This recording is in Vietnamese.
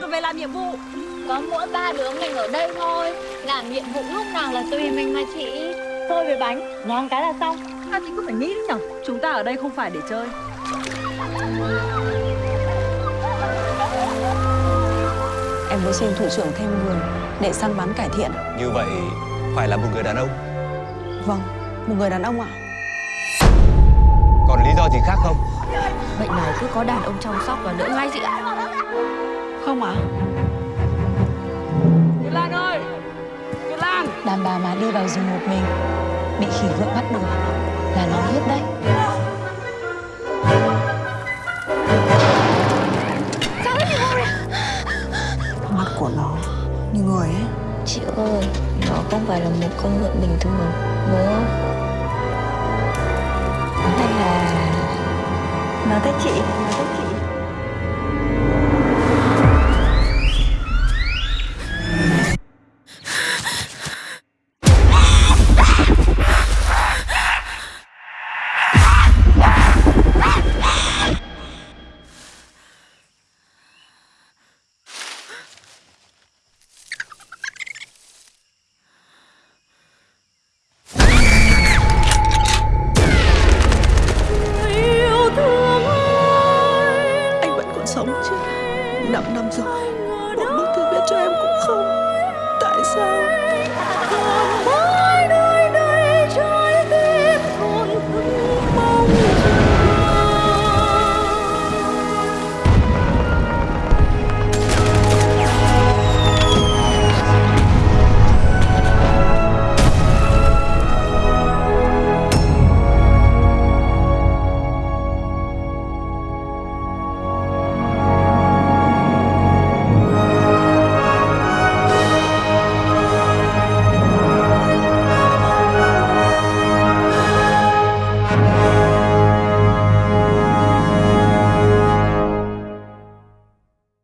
còn về làm nhiệm vụ. Có mỗi ba đứa mình ở đây thôi. Làm nhiệm vụ lúc nào là tùy mình mà chị. Thôi về bánh, ngon cái là xong. À thì cứ phải nghĩ đấy nhở? Chúng ta ở đây không phải để chơi. Em mới xin thủ trưởng thêm người để săn bắn cải thiện. Như vậy phải là một người đàn ông. Vâng, một người đàn ông ạ. Còn lý do gì khác không? Bệnh này cứ có đàn ông chăm sóc và đỡ ngay chị ạ Không ạ. Như Lan ơi Như Lan Đàn bà mà đi vào rừng một mình bị khỉ vượng bắt được là nó hết đấy. Mắt của nó như người ấy. Chị ơi, nó không phải là một con ngựa bình thường Đúng không? Hay là Nó thích chị Nó thích chị